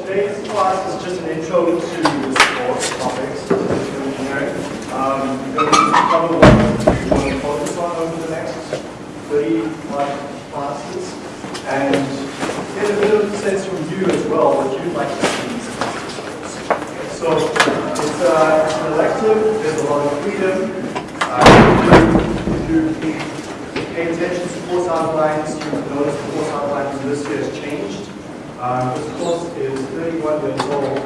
today's class is just an intro to the course topics of engineering. Um, we're going to cover what we want to focus on over the next 30 plus classes and get a bit of a sense from you as well what you'd like to see in so it's, uh, an elective, there's a lot of freedom. Uh, you pay attention to course outlines, you notice the course outlines this year has changed. Um, this course is 31 years old,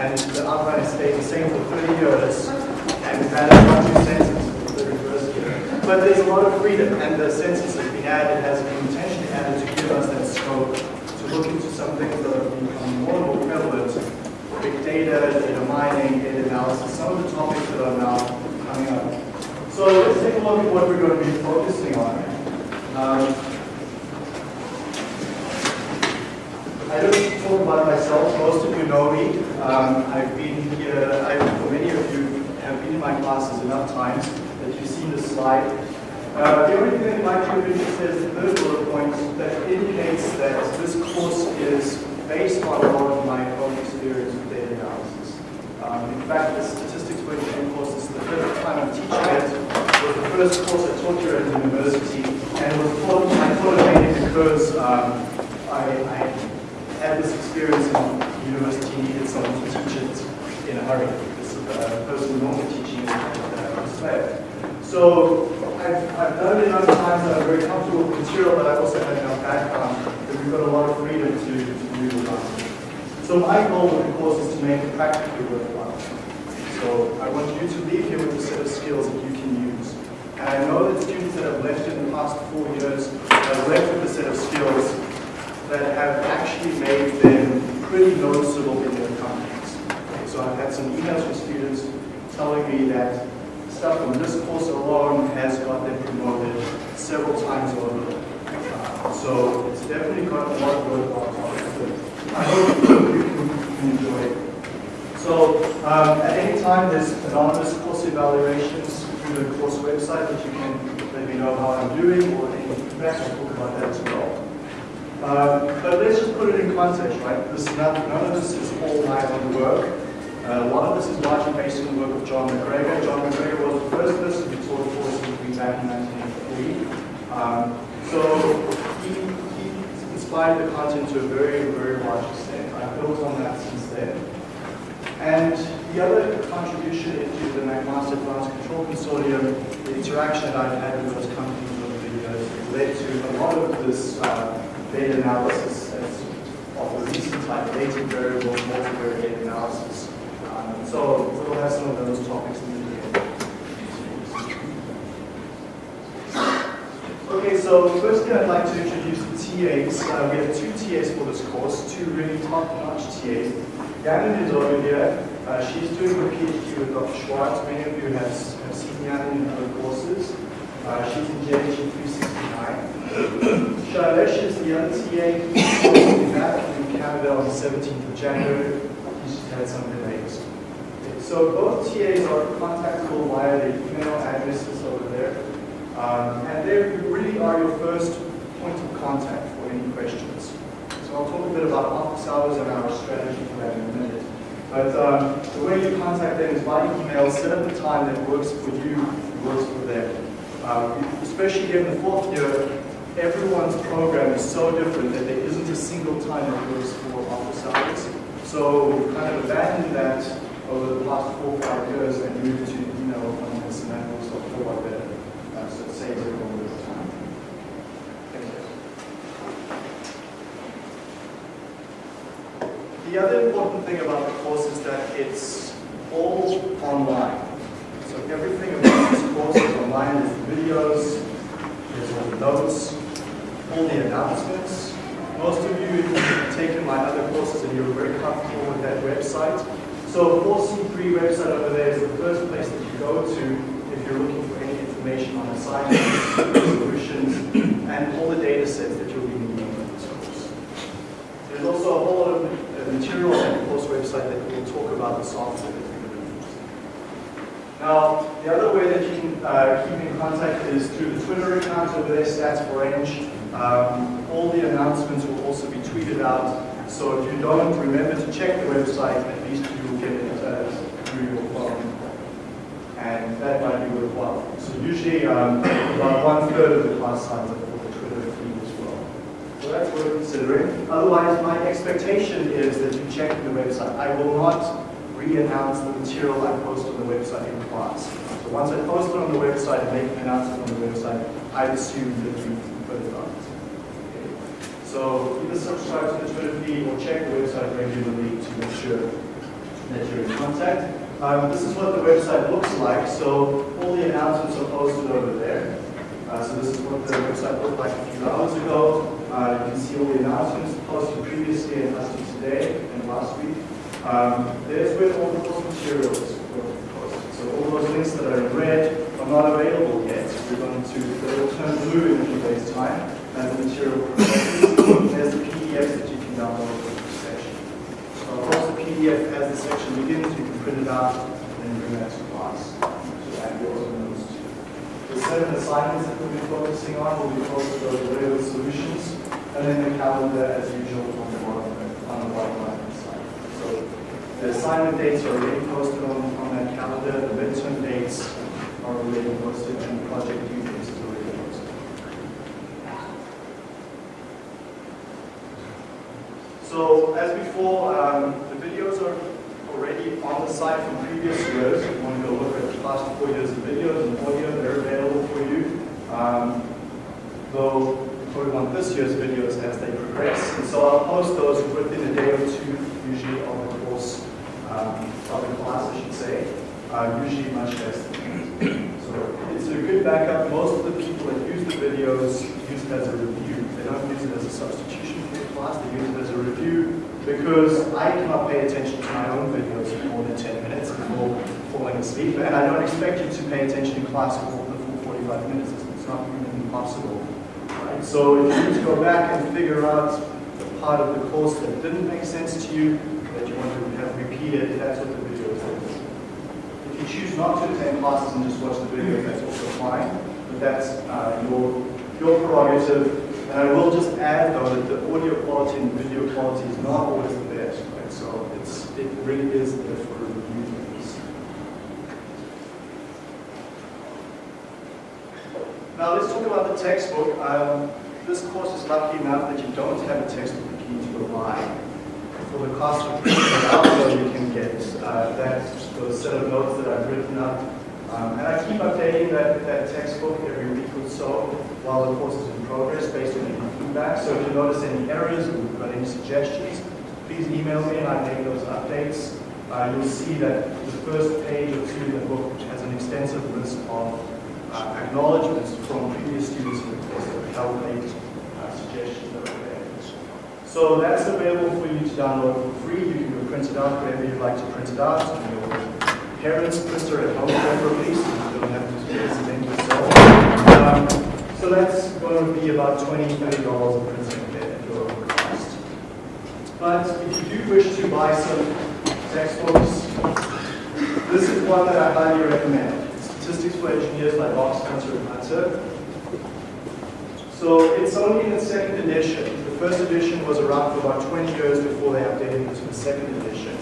and the outline has stayed the same for 30 years, and we've one new sentence for the 31st year. But there's a lot of freedom, and the census has been added, has been intentionally added to give us that scope to look into some things that are becoming more and more prevalent, big data, data mining, data analysis, some of the topics that are now coming up. So let's take a look at what we're going to be focusing on. Um, I don't talk about myself. Most of you know me. Um, I've been here, I, for many of you have been in my classes enough times that you've seen this slide. Uh, the only thing that might be of interest is the third bullet point that indicates that this course is based on a lot of my own experience with data analysis. Um, in fact, the statistics engineering course is the first time I'm teaching it. It was the first course I taught here at the university, and it was taught, I taught it mainly because um, I, I had this experience in university, needed someone to teach it in a hurry. This uh, person normally teaching it uh, was. So I've, I've done it enough times that I'm very comfortable with material, but I also have enough background that we've got a lot of freedom to, to move around. So my goal with the course is to make it practically worthwhile. So I want you to leave here with a set of skills that you can use. And I know that students that have left in the past four years have left with a set of skills that have actually made them pretty noticeable in their companies. Okay, so I've had some emails from students telling me that stuff from this course alone has got them promoted several times over. Uh, so it's definitely got a lot of worthwhile topics. I hope you can enjoy it. So um, at any time, there's anonymous course evaluations through the course website that you can let me know how I'm doing or any feedback. I'll talk about that as well. Um, but let's just put it in context, right? This none, none of this is all my own work. Uh, a lot of this is largely based on the work of John MacGregor. John MacGregor was the first person who taught a course in back in 1983. Um, so he, he inspired the content to a very, very large extent. I've built on that since then. And the other contribution into the McMaster Advanced Control Consortium, the interaction that I've had with those companies over the years, led to a lot of this uh, data analysis of the recent type, latent variables, multivariate analysis. Um, so we'll have some of those topics in the beginning. Okay, so firstly I'd like to introduce the TAs. Uh, we have two TAs for this course, two really top-notch TAs. Yanin is over here. Uh, she's doing her PhD with Dr. Schwartz. Many of you have, have seen Yanin in other courses. Uh, she's in JHE 369. Shailesh is the other TA. Be back in Canada on the 17th of January. He's just had some delays. So both TAs are contactable via the email addresses over there. Um, and they really are your first point of contact for any questions. So I'll talk a bit about office hours and our strategy for that in a minute. But um, the way you contact them is by email, set up a time that works for you, works for them. Um, especially here in the fourth year, everyone's program is so different that there isn't a single time that works for office hours. So we've kind of abandoned that over the past four or five years and moved to email appointments and that a whole lot better. Uh, so it saves everyone a little time. Thank you. The other important thing about the course is that it's all online. So everything about this course is online. Videos, there's all the notes, all the announcements. Most of you have taken my other courses and you're very comfortable with that website. So 4C3 website over there is the first place that you go to if you're looking for any information on assignments, solutions, and all the data sets that you'll be needing for this course. There's also a whole lot of material on the course website that we'll talk about to use. Now, the other way that you can uh, keep in contact is through the Twitter account over there, Stats Branch. Um, all the announcements will also be tweeted out. So if you don't remember to check the website, at least you will get it uh, through your phone. And that might be worthwhile. So usually um, about one third of the class signs up for the Twitter feed as well. So that's worth considering. Otherwise, my expectation is that you check the website. I will not re-announce the material I post on the website in class. So once I post it on the website and make an announcement on the website, I assume that you put it on. So either subscribe to the Twitter feed or check the website regularly to make sure that you're in contact. Um, this is what the website looks like. So all the announcements are posted over there. Uh, so this is what the website looked like a few hours ago. Uh, you can see all the announcements posted previously and posted today and last week. Um, there's where all the course materials were posted. So all those links that are in red are not available yet. We're going to, they will turn blue in a few days' time as the material progresses. There's the PDFs that you can download from the section. So once the PDF as the section begins, you can print it out and then bring that to class. So add yours and those two. The seven assignments that we'll be focusing on will be posted there with solutions, and then the calendar as usual on the bottom, on the bottom right hand side. So the assignment dates are already posted on, on that calendar, the midterm dates are already posted, and the project due dates is already posted. So as before, um, the videos are already on the site from previous years. If you want to go look at the past four years of videos and audio, they're available for you. Um, though probably want this year's videos as they progress. And so I'll post those within a day or two, usually of um, the class, I should say. Usually much less than that. So it's a good backup. Most of the people that use the videos use it as a review. They don't use it as a substitution for the class, they use it as a review because I cannot pay attention to my own videos for more than 10 minutes before falling asleep, and I don't expect you to pay attention in class for the full 45 minutes. It's it's not even possible. Right? So if you need to go back and figure out the part of the course that didn't make sense to you, that you want to have repeated, that's what the video is. If you choose not to attend classes and just watch the video, that's also fine, but that's uh, your, your prerogative. And I will just add though that the audio quality and video quality is not always the best, right? So it's, it really is there for review. Now let's talk about the textbook. Um, this course is lucky enough that you don't have a textbook you need to buy. For the cost of printing it out, you can get uh, that those set of notes that I've written up. Um, and I keep updating that, that textbook every week or so while the course is in progress based on your feedback. So if you notice any errors or you've got any suggestions, please email me and I make those updates. Uh, you'll see that the first page or two in the book which has an extensive list of uh, acknowledgements from previous students in the course that calculate uh, suggestions that are there. So that's available for you to download for free. You can print it out wherever you'd like to print it out. Your parents' printer at home, preferably, so you don't have to accident yourself. Um, so that's going to be about $20, $30 of printing at your own cost. But if you do wish to buy some textbooks, this is one that I highly recommend. Statistics for Engineers by Box Hunter and Hunter. So it's only in its second edition. First edition was around for about 20 years before they updated it to the second edition.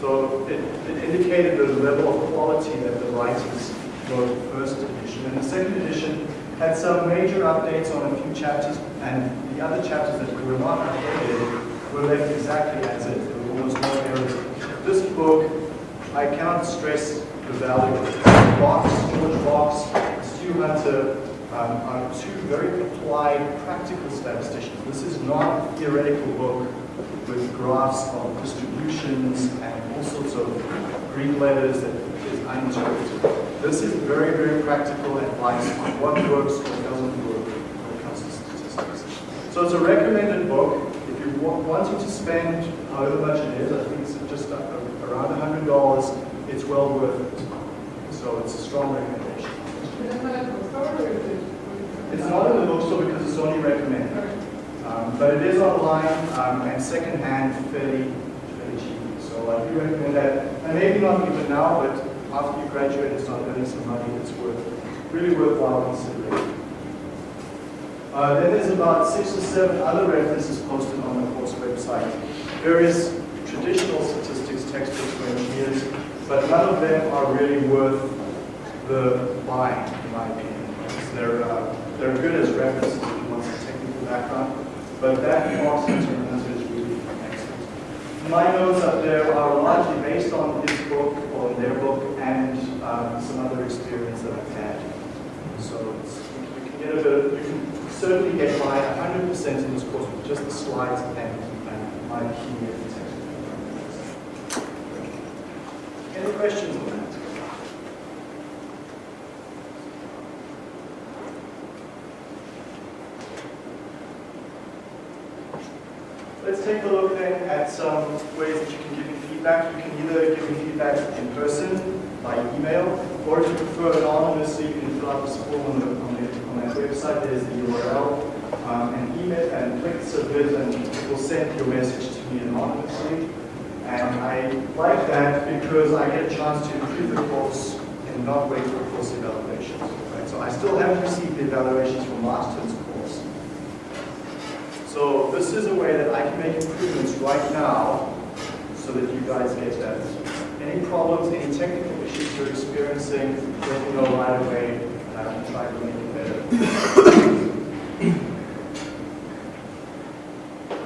So it, it indicated the level of quality that the writers wrote the first edition. And the second edition had some major updates on a few chapters, and the other chapters that were not updated were left exactly as is. There were almost no errors. This book, I cannot stress the value of it. Box, George Box, Stu Hunter um, are two very applied practical statisticians. This is not a theoretical book with graphs of distributions and all sorts of Greek letters that is uninterpreted. This is very, very practical advice on what works, what doesn't work when it comes to statistics. So it's a recommended book. If you wa- wanting to spend however much it is, I think it's just around $100, it's well worth it. So it's a strong recommendation. It's not in the bookstore because it's only recommended. Um, but it is online um, and secondhand fairly, fairly cheap. So I do recommend that. And maybe not even now, but after you graduate and start earning some money, it's worth, really worthwhile considering. Uh, then there's about six or seven other references posted on the course website. various traditional statistics textbooks for engineers, but none of them are really worth the buying, in my opinion. They're, uh, they're good as references if you want some technical background, but that Marx determinant is really excellent. My notes up there are largely based on his book, or their book, and um, some other experience that I've had. So you can get a bit of, you can certainly get by 100% in this course with just the slides and, and my key. Any questions on that? Let's take a look then at some ways that you can give me feedback. You can either give me feedback in person, by email, or if you prefer anonymously, you can fill out this form on, the, on, the, on that website. There's the URL um, and email and click submit, and it will send your message to me anonymously. And I like that because I get a chance to improve the course and not wait for course evaluations. Right? So I still haven't received the evaluations from last term's course. So this is a way that I can make improvements right now so that you guys get that. Any problems, any technical issues you're experiencing, let me know right away and I can try to make it better.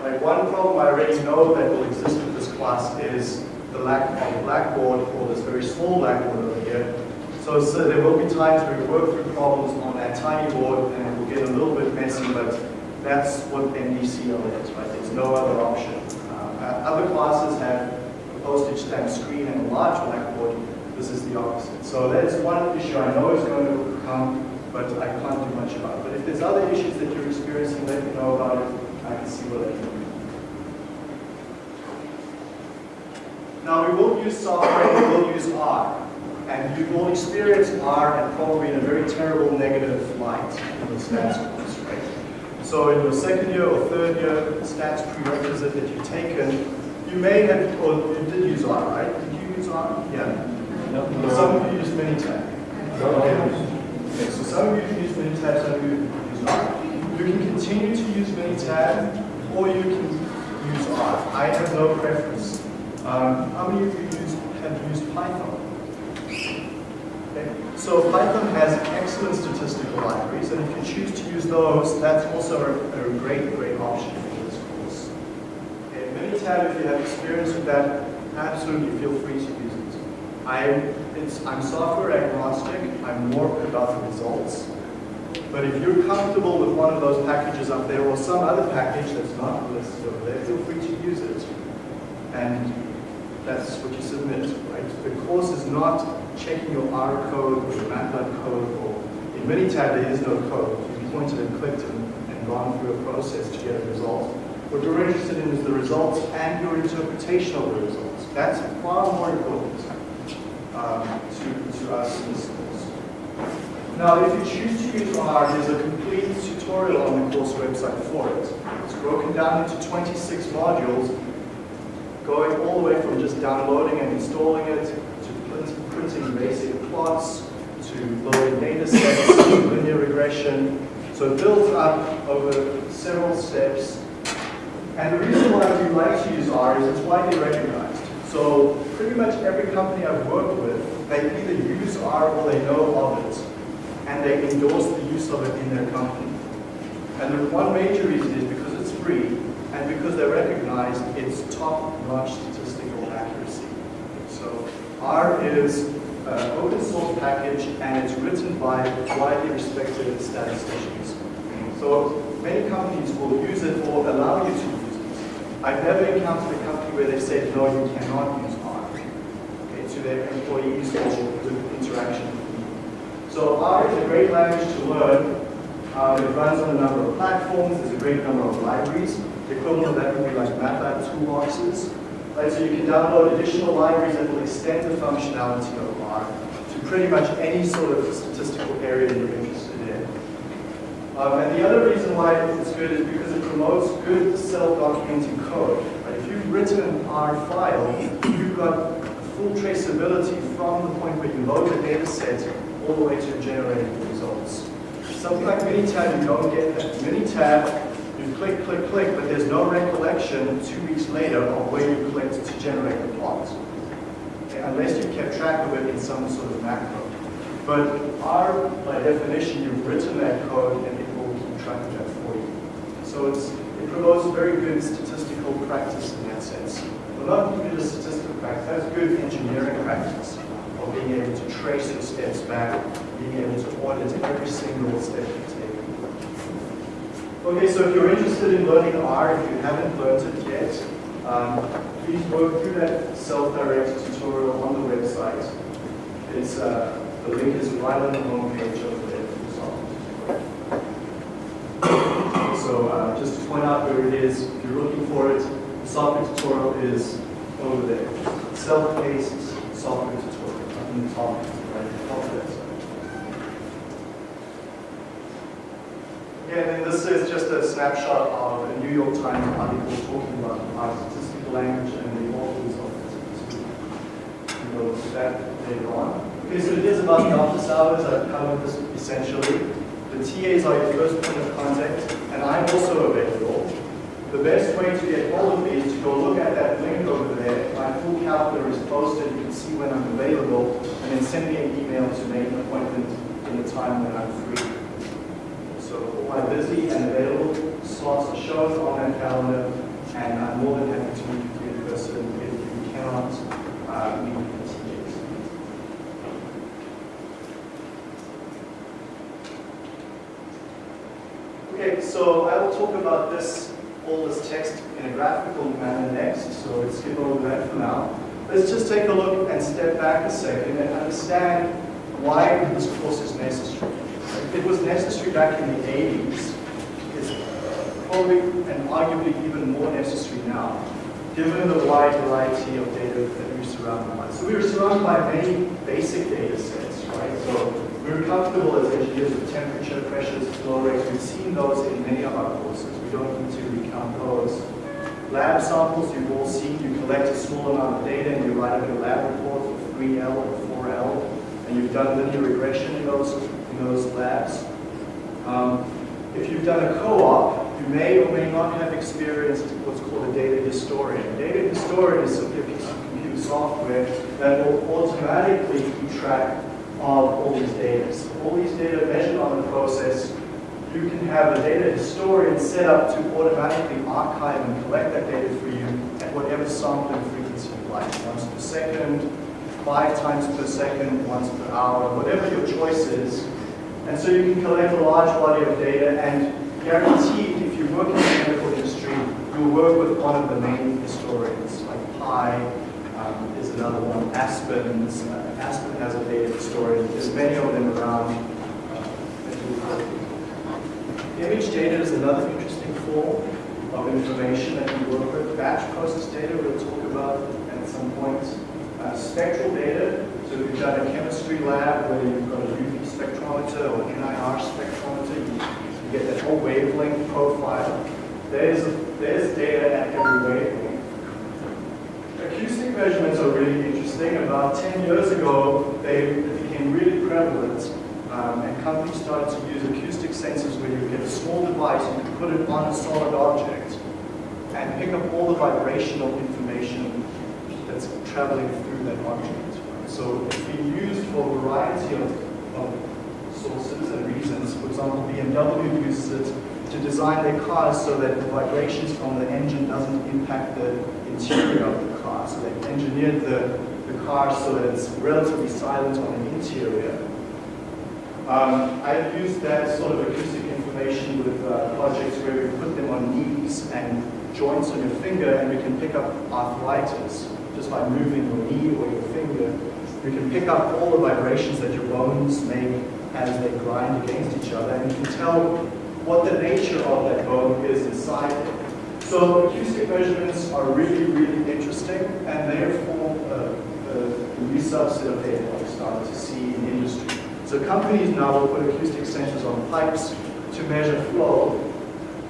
right, one problem I already know that will exist with this class is the lack of a blackboard or this very small blackboard over here. So, so there will be times where we work through problems on that tiny board and it will get a little bit messy, but that's what NDCL is, right? There's no other option. Uh, other classes have a postage stamp screen and a large blackboard. This is the opposite. So that's one issue I know is going to come, but I can't do much about it. But if there's other issues that you're experiencing, let me know about it. I can see what I can do. Now we will use software, we will use R. And you've all experienced R and probably in a very terrible negative light in right? So in your second year or third year stats prerequisite that you've taken, you may have, or you did use R, right? Did you use R? Yeah. No. Some of you use Minitab. No. Okay, so some of you use Minitab, some of you use R. You can continue to use Minitab, or you can use R. I have no preference. Um, how many of you use, have used Python? So Python has excellent statistical libraries, and if you choose to use those, that's also a, a great, great option for this course. Okay, Minitab, if you have experience with that, absolutely feel free to use it. I'm, I'm software agnostic, I'm more about the results. But if you're comfortable with one of those packages up there, or some other package that's not listed over there, feel free to use it. And that's what you submit, right? The course is not checking your R code or your MATLAB code, or in Minitab there is no code. You've pointed and clicked and, and gone through a process to get a result. What you're interested in is the results and your interpretation of the results. That's far more important um, to, to us in this course. Now, if you choose to use R, there's a complete tutorial on the course website for it. It's broken down into 26 modules, going all the way from just downloading and installing it, printing basic plots, to loading data sets, linear regression. So it builds up over several steps. And the reason why we like to use R is it's widely recognized. So pretty much every company I've worked with, they either use R or they know of it, and they endorse the use of it in their company. And the one major reason is because it's free, and because they recognize its top-notch R is an open source package, and it's written by widely respected statisticians. So many companies will use it or allow you to use it. I've never encountered a company where they said, no, you cannot use R okay, to their employees or interaction with people. So R is a great language to learn. Um, it runs on a number of platforms. There's a great number of libraries. The equivalent of that would be like MATLAB toolboxes. Right, so you can download additional libraries that will extend the functionality of R to pretty much any sort of statistical area you're interested in. Um, and the other reason why it's good is because it promotes good self-documenting code. Right? If you've written an R file, you've got full traceability from the point where you load the data set all the way to generating the results. Something like Minitab, you don't get that. Minitab, click, click, click, but there's no recollection two weeks later of where you clicked to generate the plot. Okay, unless you kept track of it in some sort of macro. But R, by definition, you've written that code and it will keep track of that for you. So it's, it promotes very good statistical practice in that sense. Well, not good statistical practice, that's good engineering practice of being able to trace your steps back, being able to audit every single step. Okay, so if you're interested in learning R, if you haven't learned it yet, um, please work through that self-directed tutorial on the website. It's, uh, the link is right on the home page of the software. So uh, just to point out where it is, if you're looking for it, the software tutorial is over there. Self-paced software tutorial in the top of that side. Again, and this is just a snapshot of a New York Times article talking about R statistical language and the authors of it. See that later on. Okay, so it is about the office hours. I've covered this essentially. The TAs are your first point of contact, and I'm also available. The best way to get hold of me is to go look at that link over there. My full calendar is posted. You can see when I'm available, and then send me an email to make an appointment in the time when I'm free. So all my busy and available slots are shown on that calendar, and I'm more than happy to meet with you in person if you cannot uh, meet with TAs. Okay, so I will talk about this, all this text in a graphical manner next, so let's skip over that for now. Let's just take a look and step back a second and understand why this course is necessary. It was necessary back in the 80s. And arguably even more necessary now, given the wide variety of data that we're surrounded by. So we're surrounded by many basic data sets, right? So we're comfortable as engineers with temperature, pressures, flow rates. We've seen those in many of our courses. We don't need to recount those. Lab samples, you've all seen, you collect a small amount of data and you write up your lab report for 3L or 4L, and you've done linear regression in those, in those labs. Um, if you've done a co-op, you may or may not have experienced what's called a data historian. A data historian is simply a piece of computer software that will automatically keep track of all these data. So all these data measured on the process, you can have a data historian set up to automatically archive and collect that data for you at whatever sampling frequency you like, once per second, five times per second, once per hour, whatever your choice is. And so you can collect a large body of data and guaranteed if you work in the medical industry, you'll work with one of the main historians, like Pi um, is another one, Aspen, uh, Aspen has a data historian, there's many of them around. Uh, Image data is another interesting form of information that we work with. Batch process data we'll talk about at some point. Uh, spectral data, so if you've done a chemistry lab where you've got a UV spectrometer or NIR spectrometer, you, you get that whole wavelength profile. There's, there's data at every wavelength. Acoustic measurements are really interesting. About 10 years ago, they became really prevalent um, and companies started to use acoustic sensors where you get a small device, you can put it on a solid object and pick up all the vibrational information that's traveling through that object. So it's been used for a variety of, of sources and reasons. For example, BMW uses it to design their cars so that the vibrations from the engine doesn't impact the interior of the car. So they've engineered the, the car so that it's relatively silent on the interior. Um, I've used that sort of acoustic information with uh, projects where we put them on knees and joints on your finger and we can pick up arthritis just by moving your knee or your finger. We can pick up all the vibrations that your bones make as they grind against each other and you can tell what the nature of that bone is inside it. So acoustic measurements are really, really interesting and therefore uh, the, the new subset of data that we started to see in industry. So companies now will put acoustic sensors on pipes to measure flow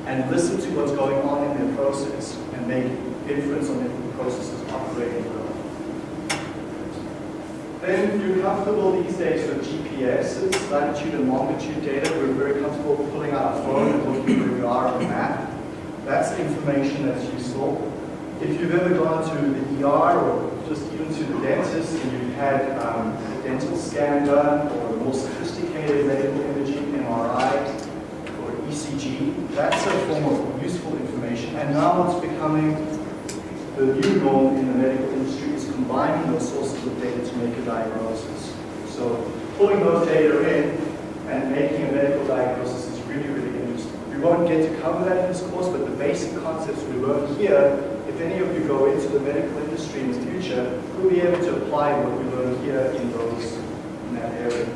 and listen to what's going on in their process and make inference on the process is operating well. Then you're comfortable these days with GPSs, latitude and longitude data. We're very comfortable pulling out our phone and looking where we are on the map. That's information that's useful. If you've ever gone to the ER or just even to the dentist and you've had um, a dental scan done or a more sophisticated medical imaging, MRI or ECG, that's a form of useful information. And now it's becoming the new norm in the medical industry combining those sources of data to make a diagnosis. So pulling those data in and making a medical diagnosis is really, really interesting. We won't get to cover that in this course, but the basic concepts we learn here, if any of you go into the medical industry in the future, we'll be able to apply what we learn here in those, in that area.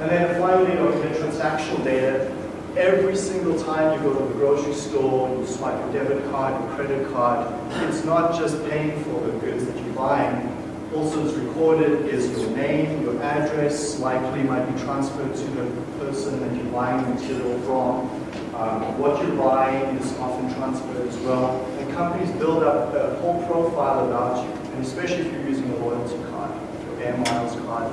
And then finally, looking at transactional data, every single time you go to the grocery store, you swipe your debit card, your credit card, it's not just paying for the goods that you're buying, also is recorded is your name, your address, likely might be transferred to the person that you're buying the material from. Um, what you're buying is often transferred as well. And companies build up a whole profile about you, and especially if you're using a loyalty card, your air miles card.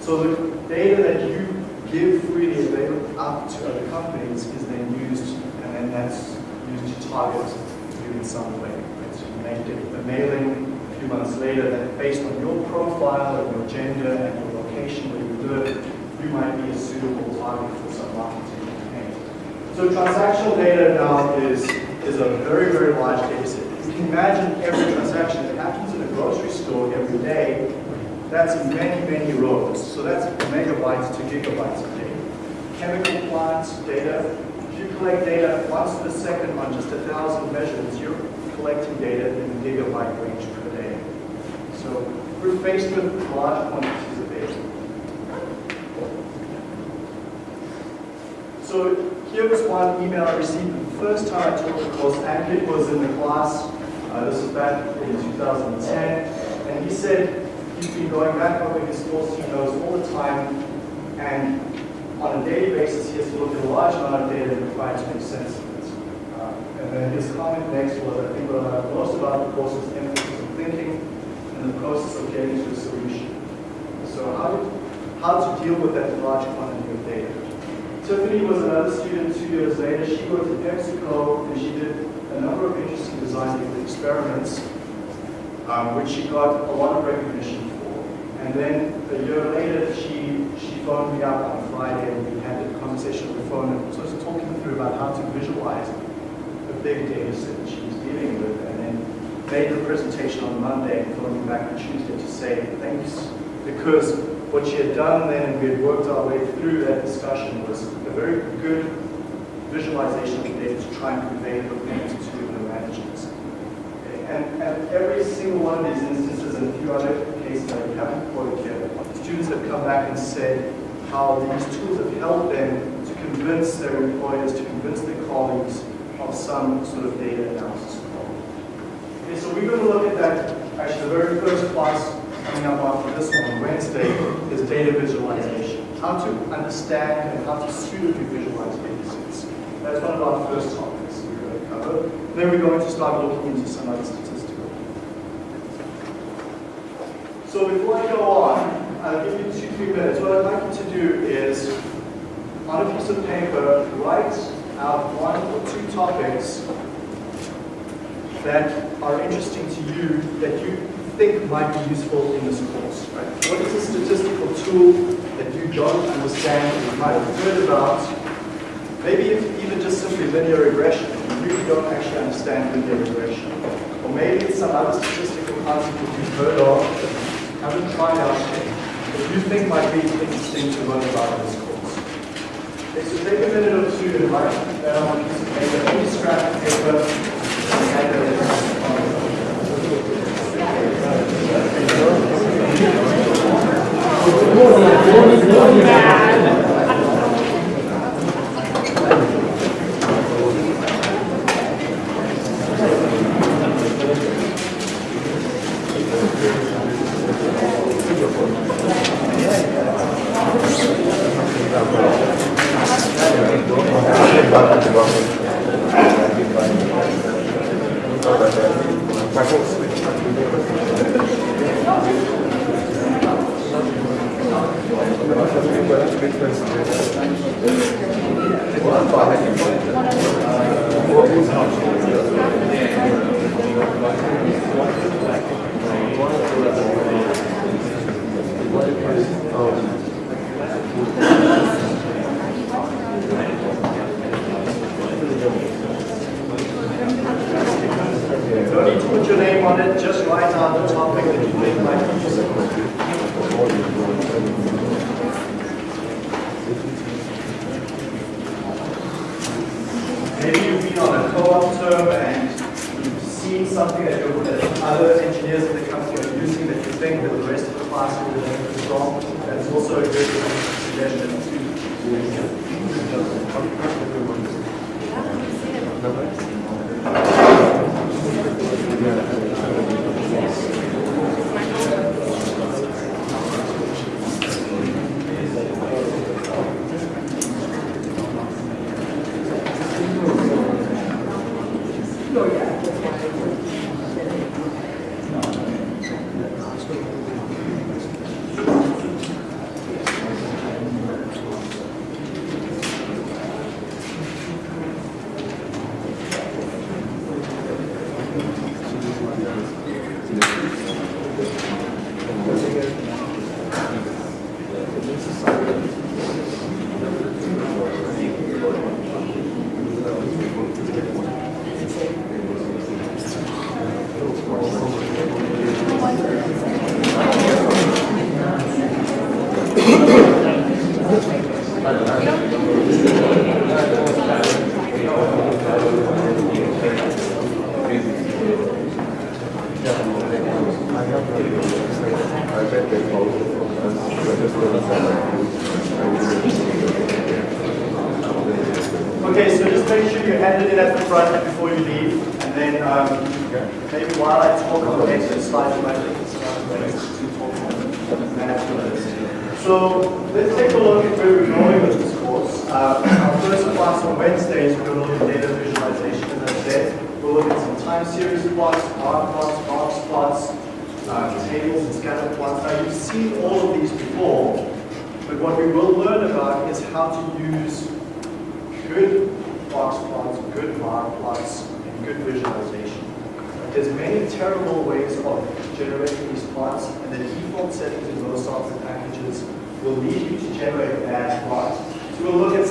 So the data that you give freely available up to other companies is then used, and then that's used to target you in some way. Right? So you make it a mailing a few months later that based on your profile and your gender and your location where you live, you might be a suitable target for some marketing campaign. So transactional data now is, is a very, very large data set. You can imagine every transaction that happens in a grocery store every day, that's many, many rows. So that's megabytes to gigabytes of data. Chemical plants data, if you collect data once per second on just a thousand measurements, you're collecting data in the gigabyte range per day. so we're faced with large quantities of data. So here was one email I received the first time I taught the course. Ankit was in the class. Uh, this was back in 2010. And he said he's been going back over his course he knows all the time. And on a daily basis, he has to look at a large amount of data and try to make sense of it. Uh, and then his comment next was, I think what I loved most about the course was emphasis on thinking and the process of getting to a solution. So how, how to deal with that large quantity of data. Tiffany was another student two years later. She worked at PepsiCo and she did a number of interesting design experiments, um, which she got a lot of recognition for. And then a year later, she, she phoned me up on Friday and we had a conversation on the phone and so was talking through about how to visualize a big data set that she was dealing with and then made the presentation on Monday and phoned me back on Tuesday to say thanks because what she had done then and we had worked our way through that discussion was a very good visualization of the data to try and convey the magnitude of the managers. Okay. And, every single one of these instances and a few other cases that we haven't quoted here, students have come back and said how these tools have helped them to convince their employers, to convince their colleagues of some sort of data analysis problem. Okay, so we're going to look at that, actually the very first class coming up after this one on Wednesday is data visualization. How to understand and how to suitably visualize data sets. That's one of our first topics we're going to cover. Then we're going to start looking into some other statistical. So before I go on, I'll give you two, three minutes. What I'd like you to do is, on a piece of paper, write out one or two topics that are interesting to you that you think might be useful in this course, right? What is a statistical tool that you don't understand or you might have heard about? Maybe even just simply linear regression. You really don't actually understand linear regression. Or maybe it's some other statistical concept that you've heard of haven't tried out that you think might be interesting to learn about this course. Okay, so take a minute or two and write down on a piece of paper, any scrap of paper, and then difference.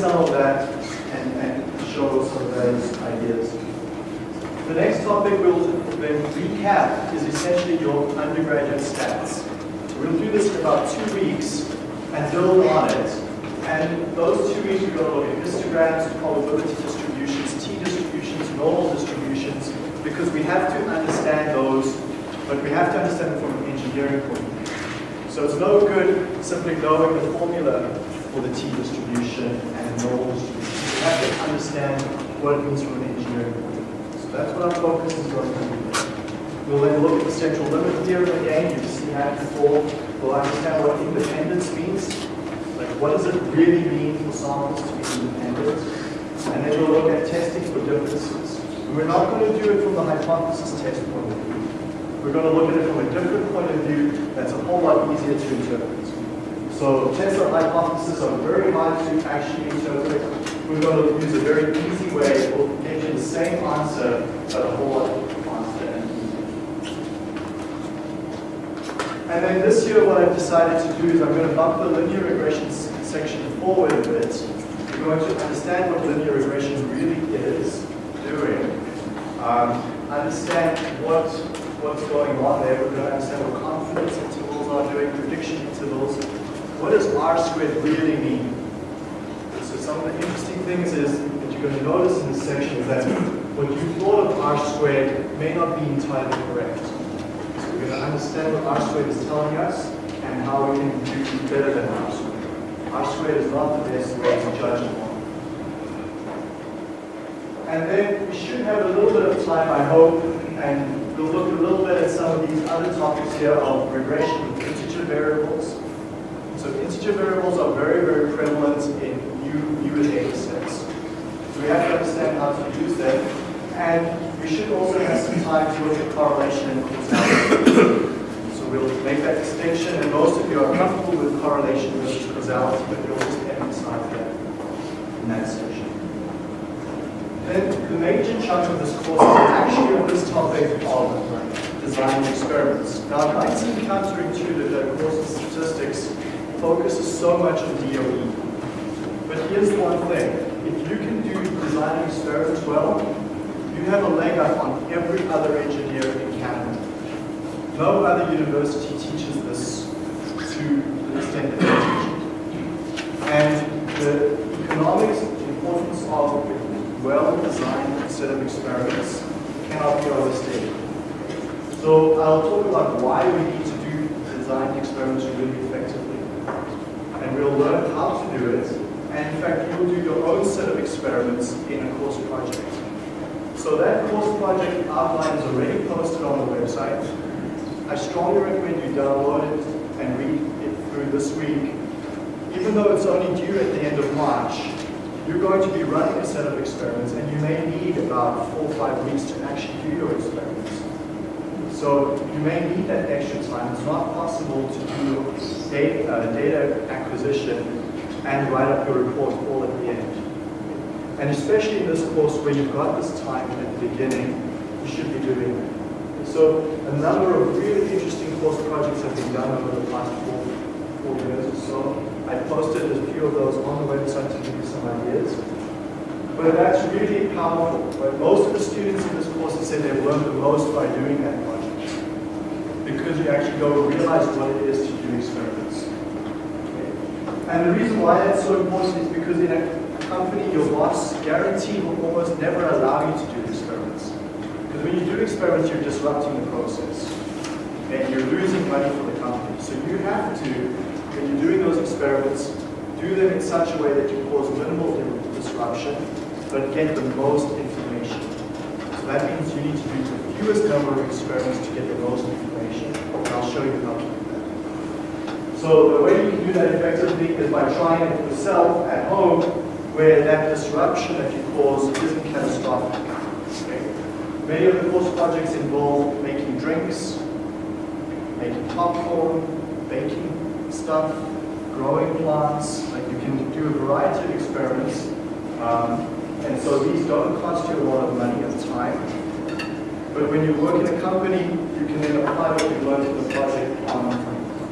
Some of that and, and show some of those ideas. The next topic we'll then recap is essentially your undergraduate stats. We'll do this in about two weeks and build on it and those two weeks we're going to look at histograms, probability distributions, t-distributions, normal distributions, because we have to understand those, but we have to understand them from an engineering point of view. So it's no good simply knowing the formula for the t-distribution and distribution. We have to understand what it means from an engineering point of view. So that's what our focus is going to be. We'll then look at the central limit theorem again. You've seen that before. We'll understand what independence means like, what does it really mean for samples to be independent? And then we'll look at testing for differences. And we're not going to do it from the hypothesis test point of view. We're going to look at it from a different point of view that's a whole lot easier to interpret. So tests on hypothesis are very hard to actually interpret. We're going to use a very easy way. We'll get you the same answer, but a whole lot faster and And then this year what I've decided to do is I'm going to bump the linear regression section forward a bit. We're going to understand what linear regression really is doing. Um, understand what, what's going on there. We're going to understand what confidence intervals are doing, prediction intervals. What does R squared really mean? So some of the interesting things is that you're going to notice in this section is that what you thought of R squared may not be entirely correct. So we're going to understand what R squared is telling us and how we can do better than R squared. R squared is not the best way to judge model. And then we should have a little bit of time, I hope, and we'll look a little bit at some of these other topics here of regression with integer variables. So integer variables are very, very prevalent in new, newer data sets. So we have to understand how to use them. And we should also have some time to look at correlation and causality. so we'll make that distinction, and most of you are comfortable with correlation versus causality, but we'll just emphasize that in that section. Then the major chunk of this course is actually on this topic of design experiments. Now, it might seem counterintuitive that a course of statistics focuses so much on DOE. But here's one thing. If you can do design experiments well, you have a leg up on every other engineer in Canada. No other university teaches this to the extent that they teach it. And the economics, importance of well-designed set of experiments cannot be overstated. So I'll talk about why we need to do design experiments really. And we'll learn how to do it. And in fact, you will do your own set of experiments in a course project. So that course project outline is already posted on the website. I strongly recommend you download it and read it through this week. Even though it's only due at the end of March, you're going to be running a set of experiments and you may need about four or five weeks to actually do your experiments. So you may need that extra time. It's not possible to do data, uh, data acquisition and write up your report all at the end. And especially in this course where you've got this time at the beginning, you should be doing that. So a number of really interesting course projects have been done over the past four, four years or so. I posted a few of those on the website to give you some ideas. But that's really powerful. Most of the students in this course have said they've learned the most by doing that because you actually go and realize what it is to do experiments. And the reason why that's so important is because in a company, your boss guarantee will almost never allow you to do experiments. Because when you do experiments, you're disrupting the process. And you're losing money for the company. So you have to, when you're doing those experiments, do them in such a way that you cause minimal disruption, but get the most information. So that means you need to do the fewest number of experiments to get the most information and I'll show you how to do that. So the way you can do that effectively is by trying it yourself at home where that disruption that you cause isn't catastrophic. Many of the course projects involve making drinks, making popcorn, baking stuff, growing plants. Like you can do a variety of experiments. Um, and so these don't cost you a lot of money the time. But when you work in a company, you can then apply what you've learned in the project on,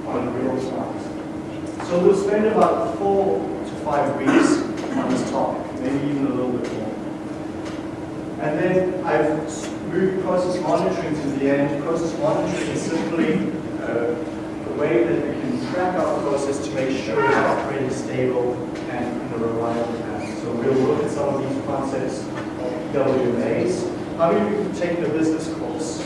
on real time. So we'll spend about four to five weeks on this topic, maybe even a little bit more. And then I've moved process monitoring to the end. Process monitoring is simply uh, a way that we can track our process to make sure it's operating stable and in a reliable manner. So we'll look at some of these concepts of EWMAs, how many of you have taken the business course?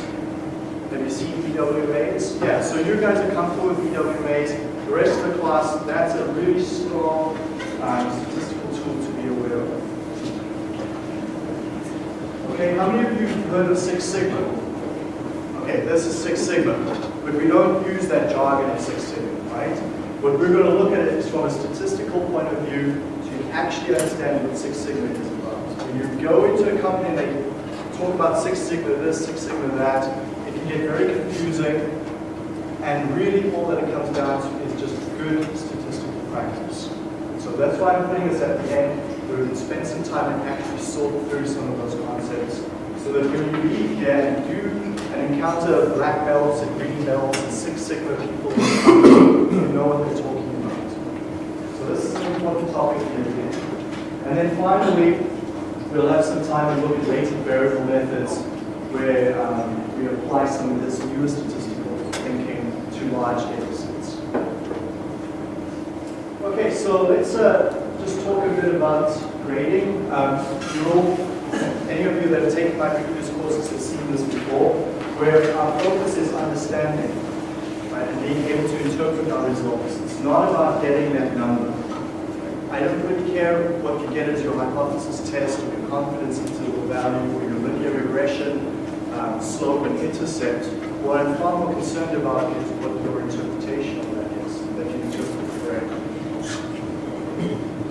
Have you seen EWMAs? Yeah, so you guys are comfortable with EWMAs. The rest of the class, that's a really strong um, statistical tool to be aware of. Okay, how many of you have heard of Six Sigma? Okay, this is Six Sigma, but we don't use that jargon in Six Sigma, right? What we're going to look at is from a statistical point of view to actually understand what Six Sigma is about. When you go into a company and they talk about Six Sigma this, Six Sigma that. It can get very confusing. And really all that it comes down to is just good statistical practice. So that's why I'm putting this at the end, where we can spend some time and actually sort through some of those concepts. So that when you leave here and do and encounter of black belts and green belts and Six Sigma people, you know what they're talking about. So this is an important topic here again. And then finally, We'll have some time to look at latent variable methods where um, we apply some of this newer statistical thinking to large data sets. Okay, so let's uh, just talk a bit about grading. Um, all, any of you that have taken my previous courses have seen this before, where our focus is understanding right, and being able to interpret our results. It's not about getting that number. I don't really care what you get as your hypothesis test or your confidence interval value or your linear regression, um, slope and intercept. What I'm far more concerned about is what your interpretation of that is, that you interpret correctly.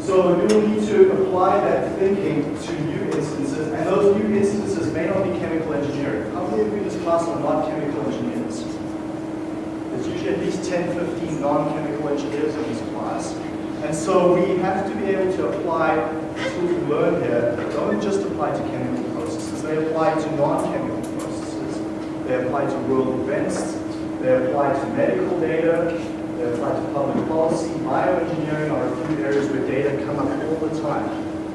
So you will need to apply that thinking to new instances, and those new instances may not be chemical engineering. How many of you in this class are not chemical engineers? There's usually at least 10, 15 non-chemical engineers in this class. And so we have to be able to apply the tools we learn here that don't just apply to chemical processes, they apply to non-chemical processes, they apply to world events, they apply to medical data, they apply to public policy, bioengineering are a few areas where data come up all the time.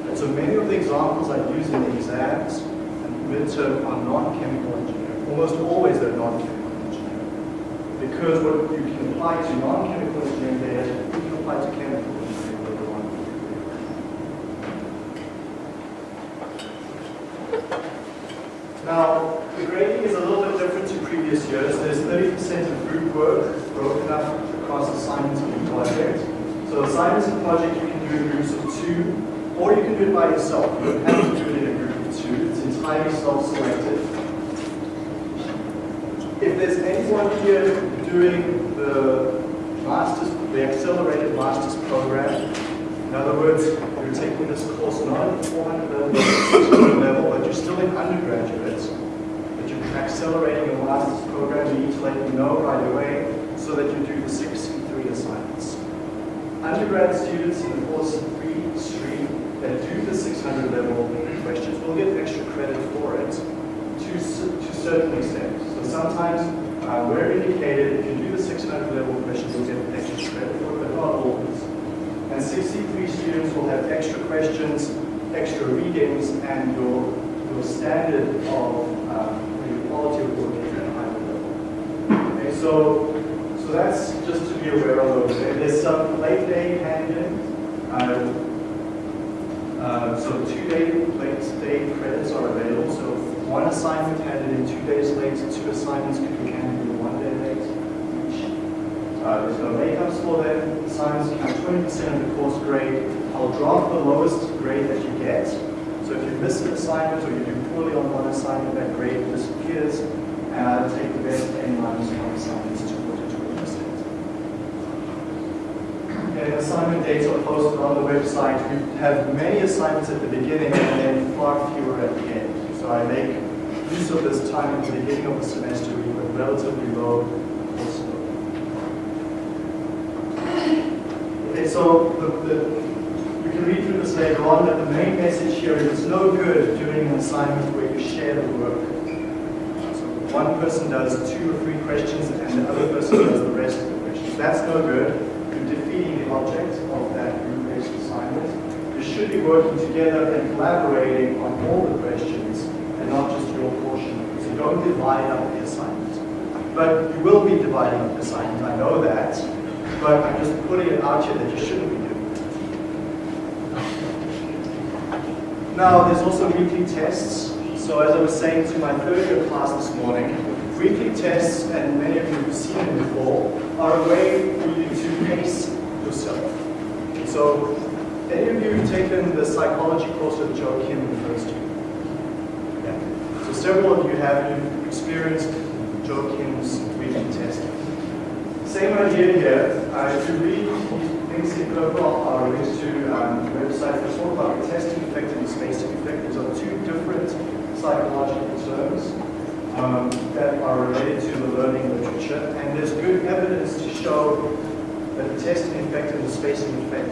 And so many of the examples I use in the exams and midterm are non-chemical engineering. Almost always they're non-chemical engineering. because what you can apply to non-chemical engineering data, you can apply to chemical engineering later on. Now, the grading is a little bit different There's 30% of group work broken up across assignments and project. So assignments and project you can do in groups of two, or you can do it by yourself. You don't have to do it in a group of two. It's entirely self-selected. If there's anyone here doing the master's, the accelerated master's program, in other words, you're taking this course not at 400 level, but you're still in undergraduate, accelerating a master's program, you need to let me know right away so that you do the 6C3 assignments. Undergrad students in the course 3 stream that do the 600 level questions will get extra credit for it to, to certain extent. So sometimes uh, we're indicated if you do the 600 level questions, you'll get extra credit for it, but not always. And 6C3 students will have extra questions, extra readings, and your, your standard of um, your quality of at a higher level. Okay, so, so that's just to be aware of those. There's some late day handling. Uh, uh, so two day late day credits are available. So one assignment handed in two days late, two assignments could be handed in one day late. Uh, there's no makeups for them. Assignments count 20% of the course grade. I'll drop the lowest grade that you get. So if you miss an assignment or you do poorly on one assignment, that grade disappears. And uh, I'll take the best N minus one assignments to 20%. And assignment dates are posted on the website. We have many assignments at the beginning and then far fewer at the end. So I make use of this time at the beginning of the semester with a relatively low load. Okay, so the, the, you can read through this later on, but the main message here is it's no good doing an assignment where you share the work. So one person does two or three questions and the other person does the rest of the questions. That's no good. You're defeating the object of that group-based assignment. You should be working together and collaborating on all the questions and not just your portion. So don't divide up the assignment. But you will be dividing up the assignment, I know that. But I'm just putting it out here that you shouldn't be doing it. Now, there's also weekly tests. So as I was saying to my third year class this morning, weekly tests, and many of you have seen them before, are a way for you to pace yourself. So, any of you who've taken the psychology course with Joe Kim in the first year? Yeah. So several of you have you've experienced Joe Kim's weekly testing. Same idea here. Uh, if you read in purple are links to um, website that talk about the testing effect and spacing effect. These are two different psychological terms um, that are related to the learning literature. And there's good evidence to show that the testing effect and the spacing effect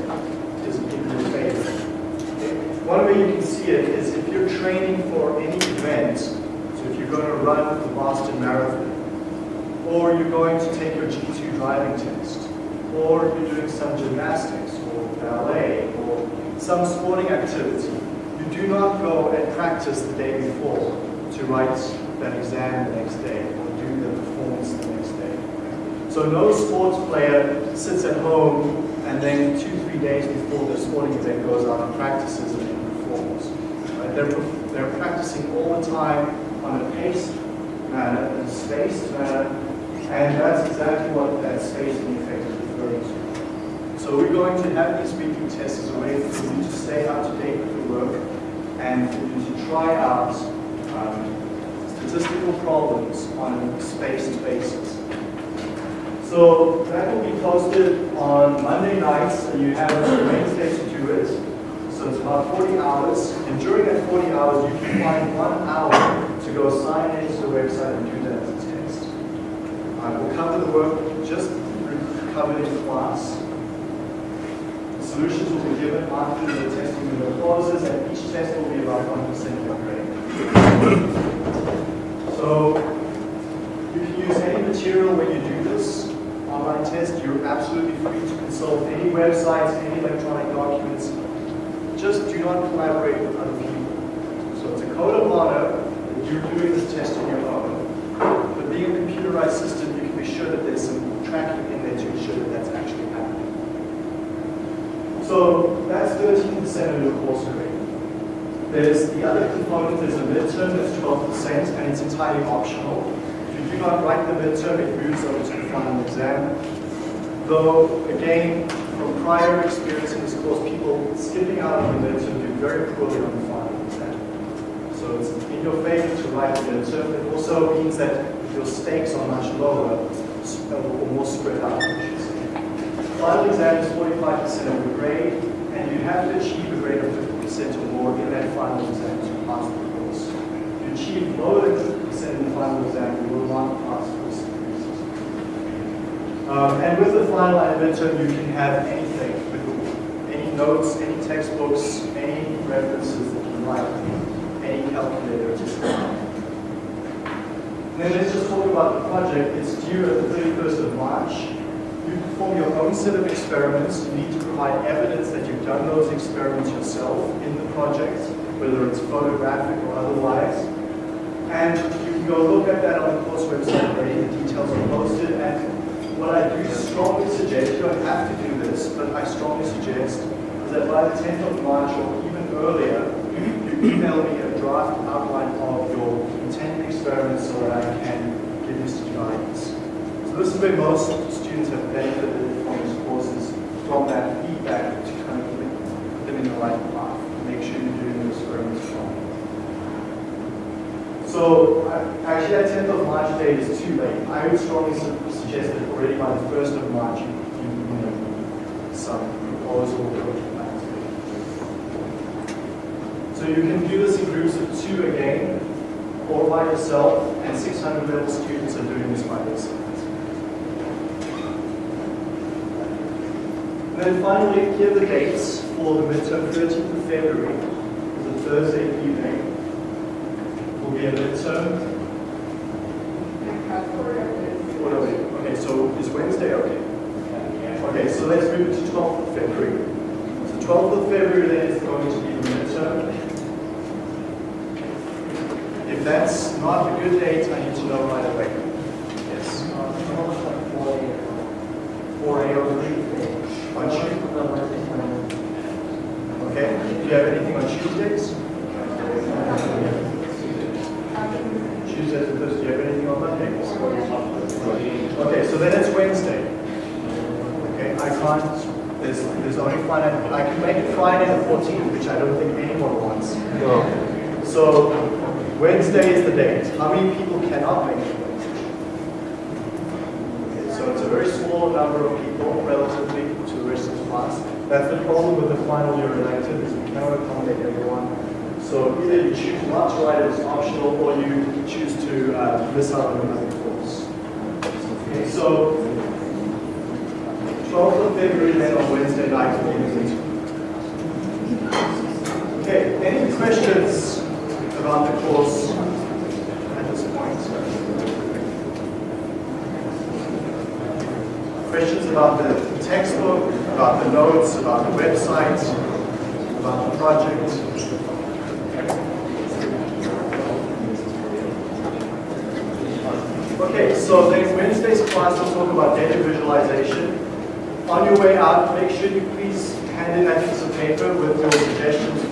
is in your favor. One way you can see it is if you're training for any event, so if you're going to run the Boston Marathon, or you're going to take your G2 driving test, or you're doing some gymnastics, or ballet, or some sporting activity, you do not go and practice the day before to write that exam the next day, or do the performance the next day. So no sports player sits at home and then two, three days before the sporting event goes out and practices and then performs. Right? They're, they're practicing all the time on a paced manner, a spaced manner, and that's exactly what that spacing effect So we're going to have these weekly tests as a way for you to stay up to date with the work and for you to try out um, statistical problems on a spaced basis. So that will be posted on Monday nights, and you have Wednesday to do it. So it's about 40 hours, and during that 40 hours, you can find one hour to go sign into the website and do that as a test. I will cover the work just covered in class. The solutions will be given after the testing window closes, and each test will be about 1% of your grade. So you can use any material when you do this online test. You're absolutely free to consult any websites, any electronic documents. Just do not collaborate with other people. So it's a code of honor that you're doing this test on your own. But being a computerized system, you can be sure that there's some track in there to ensure that that's actually happening. So that's 13% of your course grade. There's the other component, there's a midterm that's 12% and it's entirely optional. If you do not write the midterm, it moves over to the final exam. Though, again, from prior experience in this course, people skipping out of the midterm do very poorly on the final exam. So it's in your favor to write the midterm. It also means that your stakes are much lower or more spread out. Final exam is 45% of your grade, and you have to achieve a grade of 50% or more in that final exam to pass the course. If you achieve lower than 50% in the final exam, you will not pass this series. Um, and with the final and you can have anything, any notes, any textbooks, any references that you like, any calculator, just and then let's just talk about the project. It's due at the 31st of March. You perform your own set of experiments. You need to provide evidence that you've done those experiments yourself in the project, whether it's photographic or otherwise. And you can go look at that on the course website where the details are posted. And what I do strongly suggest, you don't have to do this, but I strongly suggest is that by the 10th of March or even earlier, you email me a draft outline of your intended experiments so that I can give this to guidance. So this is where most students have benefited from these courses, from that feedback to kind of put them in the right path, make sure you're doing the experiments wrong. So actually that 10th of March date is too late. I would strongly suggest that already by the 1st of March you, you, you know, some proposal or. So you can do this in groups of two again, or by yourself, and 600 level students are doing this by themselves. And then finally, here are the dates for the midterm 13th of February, the Thursday evening, will be a midterm. What are we? Okay, so is Wednesday okay? Okay, so let's move to 12th of February. So 12th of February then is going to be the midterm. If that's not a good date, I need to know right away. Yes. 4 a.m. On Tuesday. Okay. Do you have anything on Tuesdays? Tuesdays and Thursdays. Do you have anything on Mondays? Okay, so then it's Wednesday. Okay, I can't. There's there's only Friday. I can make it Friday the 14th, which I don't think anyone wants. No. So Wednesday is the date. How many people cannot make it Wednesday? Okay, so it's a very small number of people relatively to the rest of the class. That's the problem with the final year elective is we cannot accommodate everyone. So either you choose not to write it as optional or you choose to uh, miss out on another course. Okay, so 12th of February then on Wednesday night. Okay, any questions about the course at this point? Questions about the textbook, about the notes, about the website, about the project? Okay, so Wednesday's class will talk about data visualization. On your way out, make sure you please hand in that piece of paper with your suggestions